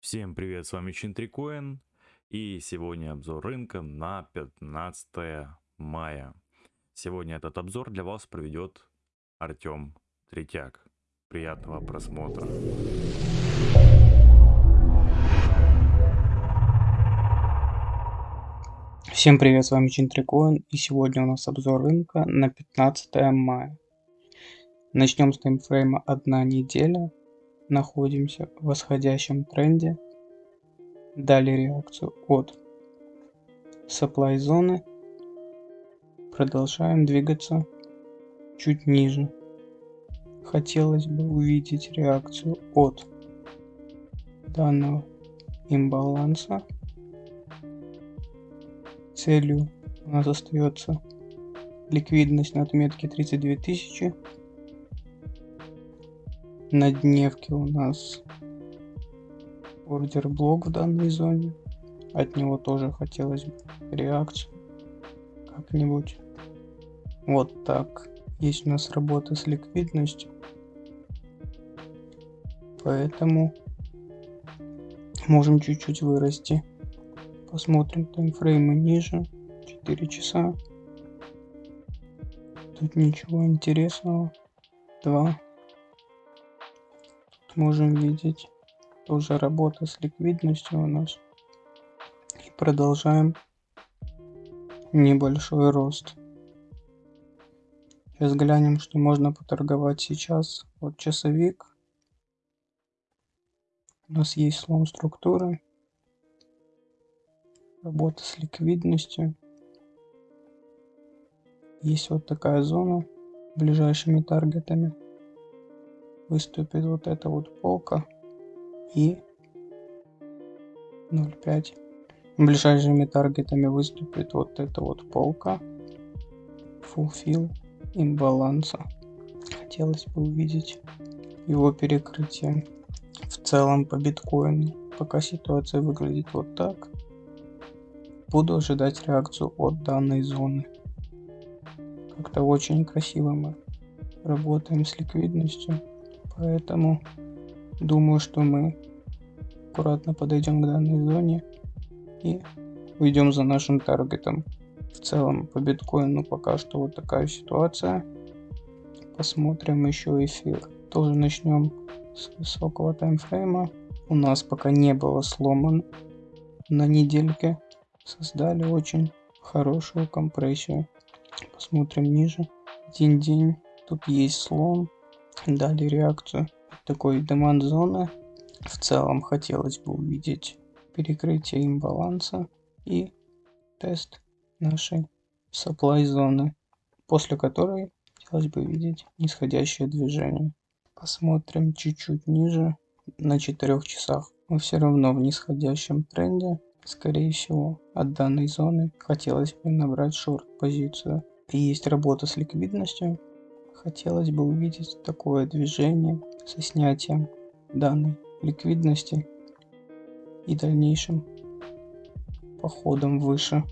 Всем привет, с вами Чинтрикоин, и сегодня обзор рынка на 15 мая. Сегодня этот обзор для вас проведет Артем Третьяк. Приятного просмотра. Всем привет, с вами Чинтрикоин, и сегодня у нас обзор рынка на 15 мая. Начнем с таймфрейма одна неделя находимся в восходящем тренде. Дали реакцию от supply зоны. Продолжаем двигаться чуть ниже. Хотелось бы увидеть реакцию от данного имбаланса. Целью у нас остается ликвидность на отметке 32 тысячи на дневке у нас ордер блок в данной зоне. От него тоже хотелось бы реакцию как-нибудь. Вот так. Есть у нас работа с ликвидностью. Поэтому можем чуть-чуть вырасти. Посмотрим таймфреймы ниже. 4 часа. Тут ничего интересного. 2 можем видеть тоже работа с ликвидностью у нас. И продолжаем небольшой рост. Сейчас глянем, что можно поторговать сейчас. Вот часовик. У нас есть слом структуры. Работа с ликвидностью. Есть вот такая зона ближайшими таргетами выступит вот эта вот полка и 0.5 ближайшими таргетами выступит вот эта вот полка. Fulfill имбаланса хотелось бы увидеть его перекрытие в целом по биткоину. Пока ситуация выглядит вот так буду ожидать реакцию от данной зоны. Как-то очень красиво мы работаем с ликвидностью Поэтому думаю, что мы аккуратно подойдем к данной зоне и уйдем за нашим таргетом. В целом по биткоину пока что вот такая ситуация. Посмотрим еще эфир. Тоже начнем с высокого таймфрейма. У нас пока не было сломан на недельке. Создали очень хорошую компрессию. Посмотрим ниже. Один день. Тут есть слом дали реакцию такой деманд зоны. В целом хотелось бы увидеть перекрытие имбаланса и тест нашей supply зоны, после которой хотелось бы видеть нисходящее движение. Посмотрим чуть-чуть ниже, на 4 часах. Мы все равно в нисходящем тренде. Скорее всего, от данной зоны хотелось бы набрать шорт позицию. Есть работа с ликвидностью, Хотелось бы увидеть такое движение со снятием данной ликвидности и дальнейшим походом выше.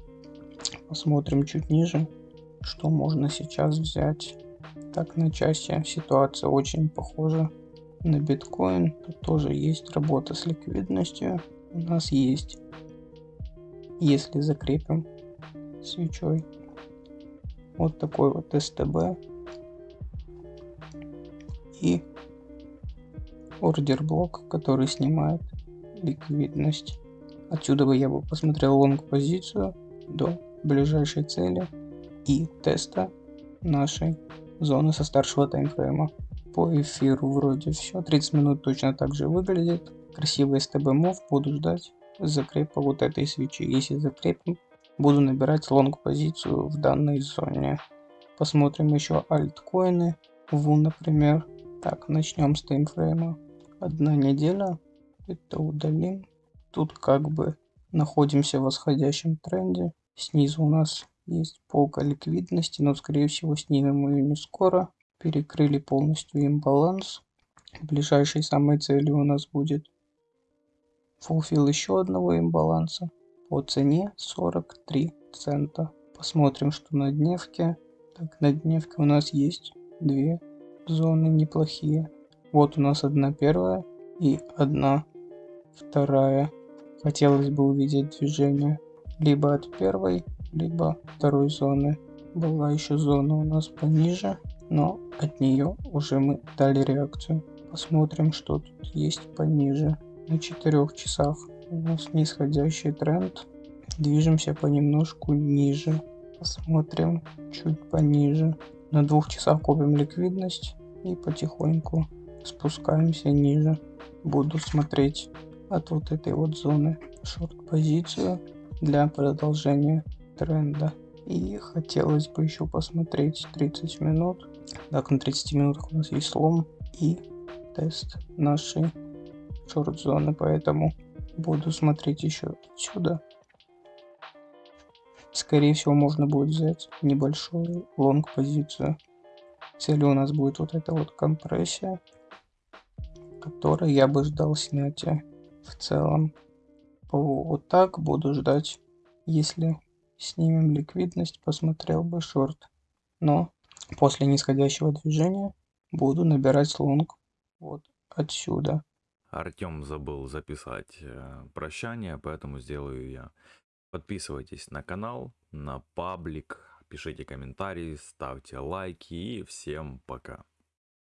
Посмотрим чуть ниже, что можно сейчас взять. Так, на части ситуация очень похожа на биткоин. Тут тоже есть работа с ликвидностью. У нас есть, если закрепим свечой, вот такой вот СТБ и order block, который снимает ликвидность. Отсюда бы я бы посмотрел лонг позицию до ближайшей цели и теста нашей зоны со старшего таймфрейма. По эфиру вроде все, 30 минут точно так же выглядит. Красивый STB move, буду ждать закрепа вот этой свечи. Если закрепим, буду набирать лонг позицию в данной зоне. Посмотрим еще альткоины. Ву, например, так, начнем с таймфрейма. Одна неделя. Это удалим. Тут как бы находимся в восходящем тренде. Снизу у нас есть полка ликвидности, но скорее всего снимем ее не скоро. Перекрыли полностью имбаланс. Ближайшей самой целью у нас будет фулфил еще одного имбаланса по цене 43 цента. Посмотрим, что на дневке. Так, на дневке у нас есть две зоны неплохие. Вот у нас одна первая и одна вторая. Хотелось бы увидеть движение либо от первой, либо второй зоны. Была еще зона у нас пониже, но от нее уже мы дали реакцию. Посмотрим, что тут есть пониже. На 4 часах у нас нисходящий тренд. Движемся понемножку ниже. Посмотрим чуть пониже. На двух часах копим ликвидность и потихоньку спускаемся ниже. Буду смотреть от вот этой вот зоны шорт позицию для продолжения тренда. И хотелось бы еще посмотреть 30 минут. Так, на 30 минутах у нас есть слом и тест нашей шорт зоны, поэтому буду смотреть еще отсюда. Скорее всего, можно будет взять небольшую лонг позицию. Целью у нас будет вот эта вот компрессия, которой я бы ждал снятия в целом. Вот так буду ждать, если снимем ликвидность, посмотрел бы шорт. Но после нисходящего движения буду набирать лонг вот отсюда. Артем забыл записать э, прощание, поэтому сделаю я. Подписывайтесь на канал, на паблик, пишите комментарии, ставьте лайки и всем пока.